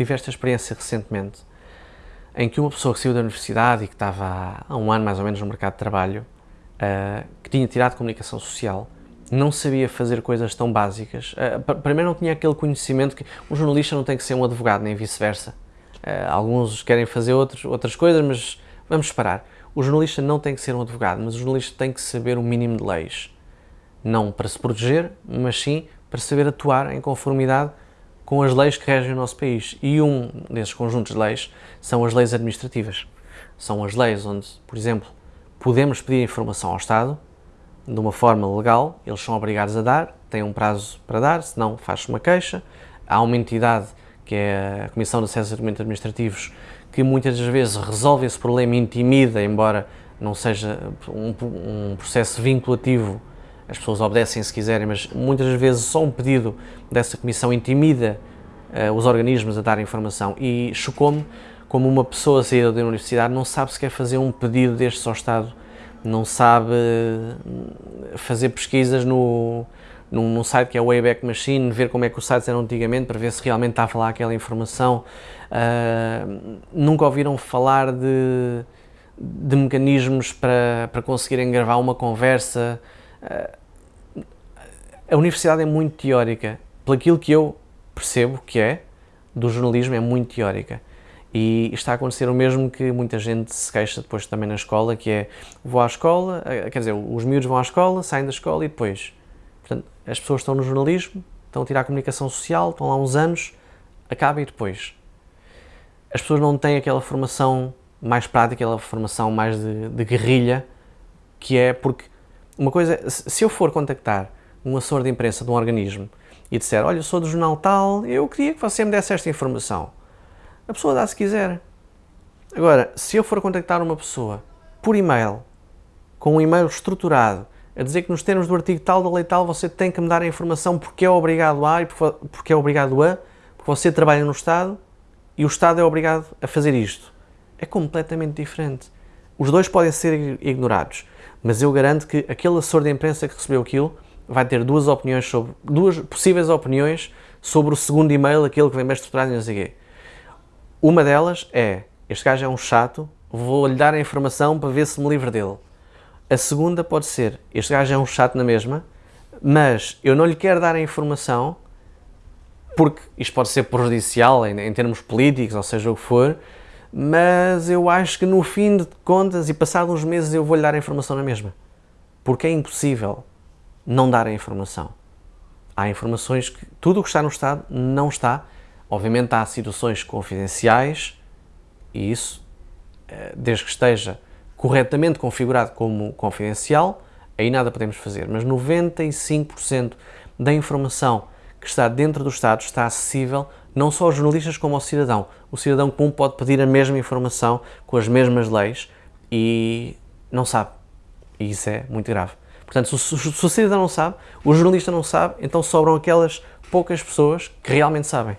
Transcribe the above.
tive esta experiência recentemente, em que uma pessoa que saiu da universidade e que estava há um ano mais ou menos no mercado de trabalho, uh, que tinha tirado comunicação social, não sabia fazer coisas tão básicas. Uh, primeiro não tinha aquele conhecimento que um jornalista não tem que ser um advogado, nem vice-versa. Uh, alguns querem fazer outros, outras coisas, mas vamos parar. O jornalista não tem que ser um advogado, mas o jornalista tem que saber o um mínimo de leis. Não para se proteger, mas sim para saber atuar em conformidade com as leis que regem o nosso país. E um desses conjuntos de leis são as leis administrativas. São as leis onde, por exemplo, podemos pedir informação ao Estado de uma forma legal, eles são obrigados a dar, têm um prazo para dar, senão faz-se uma queixa. Há uma entidade, que é a Comissão de Acesso a Documentos Administrativos, que muitas das vezes resolve esse problema e intimida, embora não seja um, um processo vinculativo as pessoas obedecem se quiserem, mas muitas vezes só um pedido dessa comissão intimida uh, os organismos a dar informação e chocou-me como uma pessoa saída da universidade não sabe sequer fazer um pedido destes ao Estado, não sabe eh, fazer pesquisas no, num, num, site que é o Wayback Machine, ver como é que os sites eram antigamente para ver se realmente está a falar aquela informação. Uh, nunca ouviram falar de, de mecanismos para, para conseguirem gravar uma conversa. Uh, a universidade é muito teórica, pelo aquilo que eu percebo que é, do jornalismo é muito teórica. E está a acontecer o mesmo que muita gente se queixa depois também na escola, que é, vou à escola, eh, quer dizer, os miúdos vão à escola, saem da escola e depois, portanto, as pessoas estão no jornalismo, estão a tirar a comunicação social, estão lá uns anos, acaba e depois. As pessoas não têm aquela formação mais prática, aquela formação mais de, de guerrilha, que é porque, uma coisa, se eu for contactar um assessor de imprensa de um organismo e disser, olha, eu sou do jornal tal, eu queria que você me desse esta informação. A pessoa dá se quiser. Agora, se eu for contactar uma pessoa por e-mail, com um e-mail estruturado, a dizer que nos termos do artigo tal da lei tal você tem que me dar a informação porque é obrigado a e porque é obrigado a, porque você trabalha no Estado e o Estado é obrigado a fazer isto. É completamente diferente. Os dois podem ser ignorados, mas eu garanto que aquele assessor de imprensa que recebeu aquilo vai ter duas opiniões sobre, duas possíveis opiniões sobre o segundo e-mail, aquele que vem bem estruturado e não sei quê. Uma delas é, este gajo é um chato, vou-lhe dar a informação para ver se me livro dele. A segunda pode ser, este gajo é um chato na mesma, mas eu não lhe quero dar a informação porque isto pode ser prejudicial em, em termos políticos, ou seja o que for, mas eu acho que no fim de contas e passados uns meses eu vou-lhe dar a informação na mesma. Porque é impossível não dar a informação. Há informações que tudo o que está no Estado não está. Obviamente há situações confidenciais e isso, eh, desde que esteja corretamente configurado como confidencial, aí nada podemos fazer. Mas 95% da informação que está dentro do Estado está acessível não só aos jornalistas como ao cidadão. O cidadão comum pode pedir a mesma informação com as mesmas leis e não sabe. E isso é muito grave. Portanto, se, se o cidadão não sabe, o jornalista não sabe, então sobram aquelas poucas pessoas que realmente sabem.